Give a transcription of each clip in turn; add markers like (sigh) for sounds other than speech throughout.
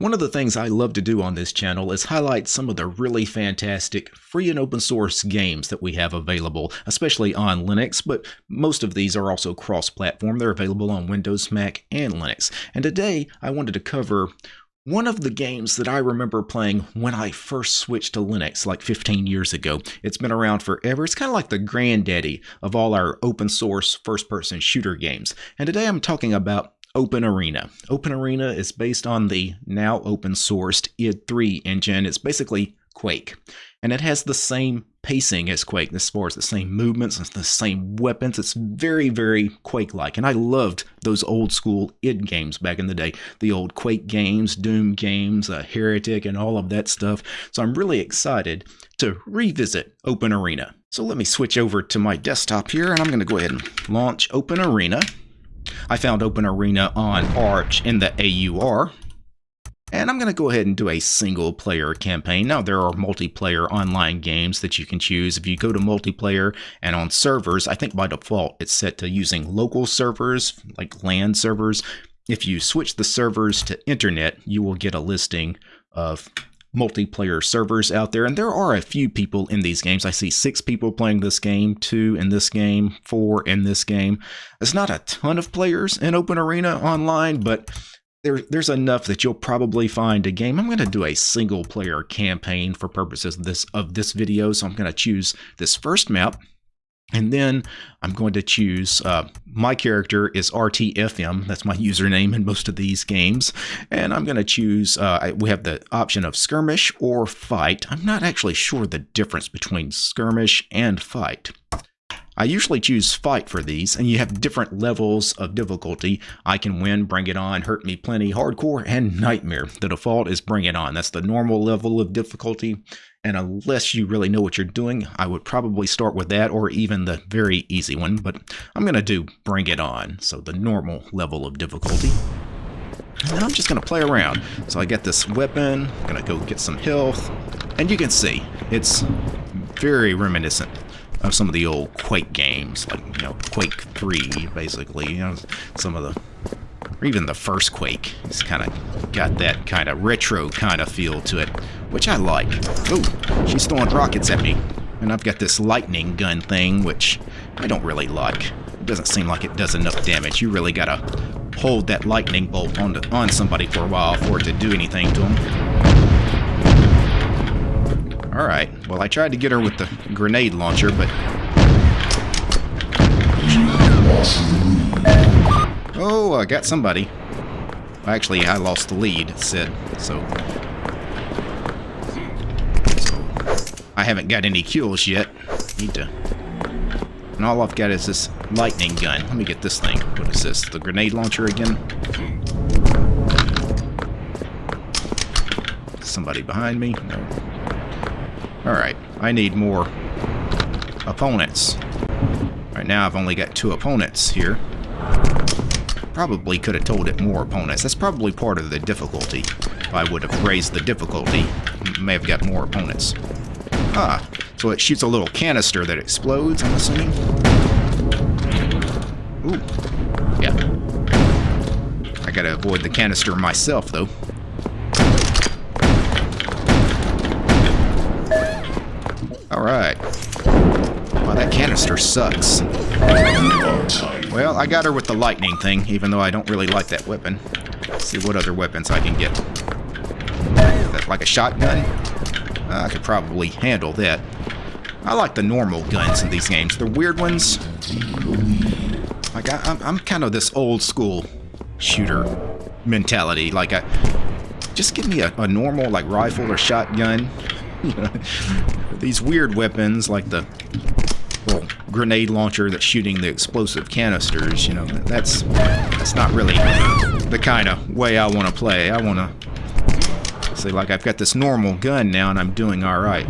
One of the things I love to do on this channel is highlight some of the really fantastic free and open source games that we have available, especially on Linux, but most of these are also cross-platform. They're available on Windows, Mac, and Linux. And today I wanted to cover one of the games that I remember playing when I first switched to Linux like 15 years ago. It's been around forever. It's kind of like the granddaddy of all our open source first person shooter games. And today I'm talking about Open Arena. Open Arena is based on the now open sourced id3 engine. It's basically Quake. And it has the same pacing as Quake as far as the same movements and the same weapons. It's very, very Quake-like. And I loved those old school id games back in the day. The old Quake games, Doom games, uh, Heretic, and all of that stuff. So I'm really excited to revisit Open Arena. So let me switch over to my desktop here and I'm going to go ahead and launch Open Arena. I found Open Arena on Arch in the AUR. And I'm going to go ahead and do a single player campaign. Now, there are multiplayer online games that you can choose. If you go to multiplayer and on servers, I think by default it's set to using local servers, like LAN servers. If you switch the servers to internet, you will get a listing of multiplayer servers out there, and there are a few people in these games. I see six people playing this game, two in this game, four in this game. It's not a ton of players in Open Arena online, but there, there's enough that you'll probably find a game. I'm going to do a single player campaign for purposes of this, of this video, so I'm going to choose this first map. And then I'm going to choose, uh, my character is RTFM, that's my username in most of these games. And I'm going to choose, uh, we have the option of skirmish or fight. I'm not actually sure the difference between skirmish and fight. I usually choose fight for these, and you have different levels of difficulty. I can win, bring it on, hurt me plenty, hardcore, and nightmare. The default is bring it on. That's the normal level of difficulty. And unless you really know what you're doing, I would probably start with that or even the very easy one. But I'm going to do bring it on, so the normal level of difficulty. And I'm just going to play around. So I get this weapon, I'm going to go get some health. And you can see, it's very reminiscent of some of the old Quake games, like, you know, Quake 3, basically. You know, some of the, or even the first Quake. It's kind of got that kind of retro kind of feel to it, which I like. Oh, she's throwing rockets at me. And I've got this lightning gun thing, which I don't really like. It doesn't seem like it does enough damage. You really gotta hold that lightning bolt on, to, on somebody for a while for it to do anything to them. Alright, well I tried to get her with the grenade launcher, but... Oh, I got somebody. Actually, I lost the lead, so... so... I haven't got any kills yet. Need to... And all I've got is this lightning gun. Let me get this thing. What is this? The grenade launcher again? Somebody behind me? No. Alright, I need more opponents. Right now I've only got two opponents here. Probably could have told it more opponents. That's probably part of the difficulty. If I would have raised the difficulty, may have got more opponents. Ah, so it shoots a little canister that explodes, I'm assuming? Ooh, yeah. I gotta avoid the canister myself, though. Sucks. Well, I got her with the lightning thing, even though I don't really like that weapon. Let's see what other weapons I can get. Like a shotgun? Uh, I could probably handle that. I like the normal guns in these games. The weird ones, like I, am I'm kind of this old school shooter mentality. Like I, just give me a, a normal like rifle or shotgun. (laughs) these weird weapons like the grenade launcher that's shooting the explosive canisters, you know, that's that's not really the kind of way I want to play. I want to say like I've got this normal gun now and I'm doing all right.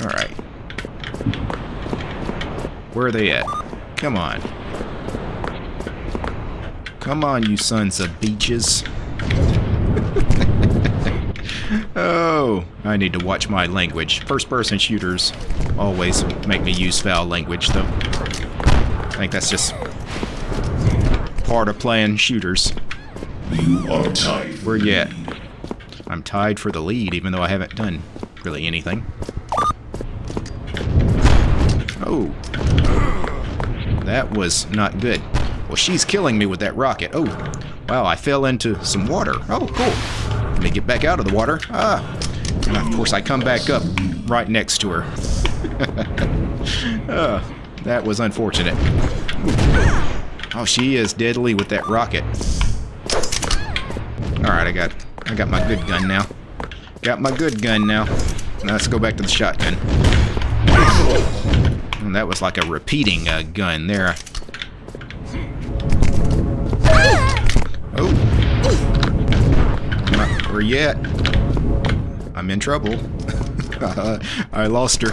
All right. Where are they at? Come on. Come on, you sons of beaches. oh, I need to watch my language. First-person shooters always make me use foul language, though. I think that's just part of playing shooters. You are tied. Where you at? I'm tied for the lead, even though I haven't done really anything. Oh. That was not good. Well, she's killing me with that rocket. Oh, wow, I fell into some water. Oh, cool. Let me get back out of the water. Ah. And of course, I come back up right next to her. oh, (laughs) that was unfortunate. Oh, she is deadly with that rocket. Alright, I got I got my good gun now. Got my good gun now. Now let's go back to the shotgun. That was like a repeating uh, gun there. Oh. You at? I'm in trouble. (laughs) I lost her.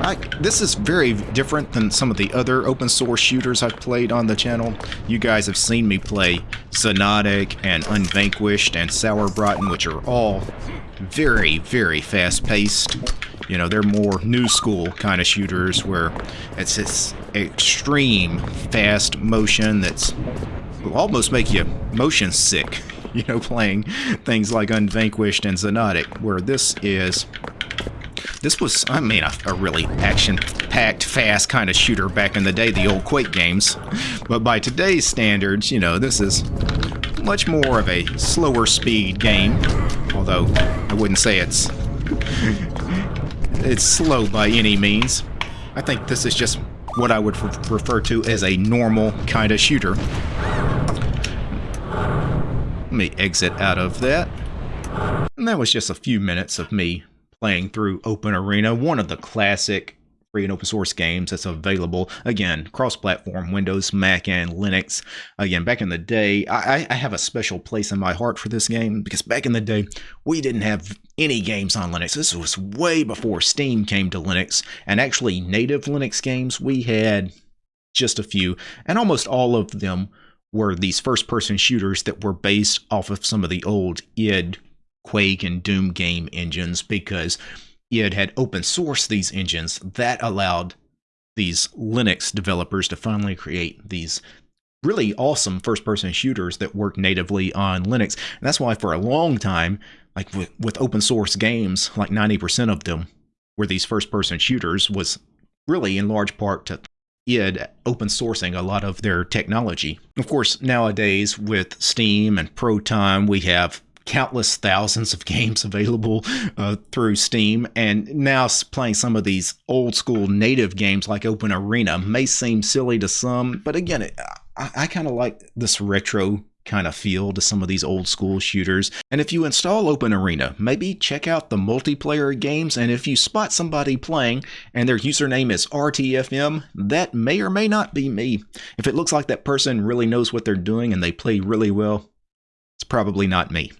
I, this is very different than some of the other open source shooters I've played on the channel. You guys have seen me play Xonotic and Unvanquished and Sauerbraten, which are all very, very fast-paced. You know, they're more new school kind of shooters where it's this extreme fast motion that's almost make you motion sick, (laughs) you know, playing things like Unvanquished and Xonotic, where this is this was, I mean, a, a really action-packed, fast kind of shooter back in the day, the old Quake games. But by today's standards, you know, this is much more of a slower speed game. Although, I wouldn't say it's... (laughs) it's slow by any means. I think this is just what I would refer to as a normal kind of shooter. Me exit out of that. And that was just a few minutes of me playing through Open Arena, one of the classic free and open source games that's available. Again, cross platform, Windows, Mac, and Linux. Again, back in the day, I, I, have a special place in my heart for this game because back in the day, we didn't have any games on Linux. This was way before Steam came to Linux, and actually, native Linux games, we had just a few, and almost all of them were these first person shooters that were based off of some of the old id Quake and Doom game engines because id had open sourced these engines that allowed these Linux developers to finally create these really awesome first person shooters that work natively on Linux. And that's why for a long time, like with, with open source games, like 90% of them were these first person shooters was really in large part to id open sourcing a lot of their technology. Of course, nowadays with Steam and Proton, we have countless thousands of (laughs) games available uh, through Steam, and now playing some of these old school native games like Open Arena may seem silly to some, but again, I, I kind of like this retro kind of feel to some of these old school shooters. And if you install Open Arena, maybe check out the multiplayer games. And if you spot somebody playing and their username is RTFM, that may or may not be me. If it looks like that person really knows what they're doing and they play really well, it's probably not me.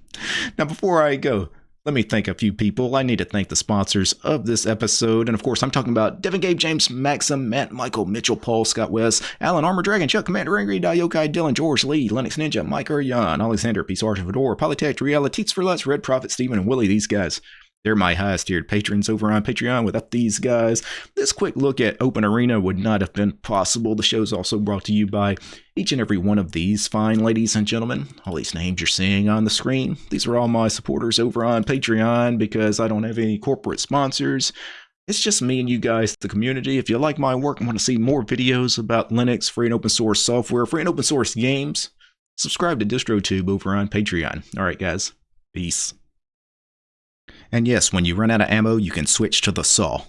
Now, before I go, let me thank a few people. I need to thank the sponsors of this episode. And of course, I'm talking about Devin, Gabe, James, Maxim, Matt, Michael, Mitchell, Paul, Scott West, Alan, Armor Dragon, Chuck, Commander Angry, Diokai, Dylan, George, Lee, Linux Ninja, Mike, Jan, Alexander, Peace, Arch, Fedora, Polytech, Reality, for Less, Red Prophet, Steven, and Willie. These guys they're my highest tiered patrons over on Patreon. Without these guys, this quick look at Open Arena would not have been possible. The show is also brought to you by each and every one of these fine ladies and gentlemen. All these names you're seeing on the screen. These are all my supporters over on Patreon because I don't have any corporate sponsors. It's just me and you guys, the community. If you like my work and want to see more videos about Linux, free and open source software, free and open source games, subscribe to DistroTube over on Patreon. All right, guys. Peace. And yes, when you run out of ammo, you can switch to the saw.